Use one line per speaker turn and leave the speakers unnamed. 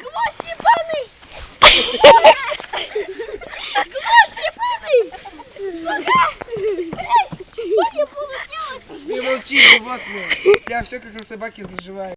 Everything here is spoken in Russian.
Гвоздь ебаный! Гвоздь ебаный! Что я буду делать?
Не молчи, животное. Я все как на собаке заживаю.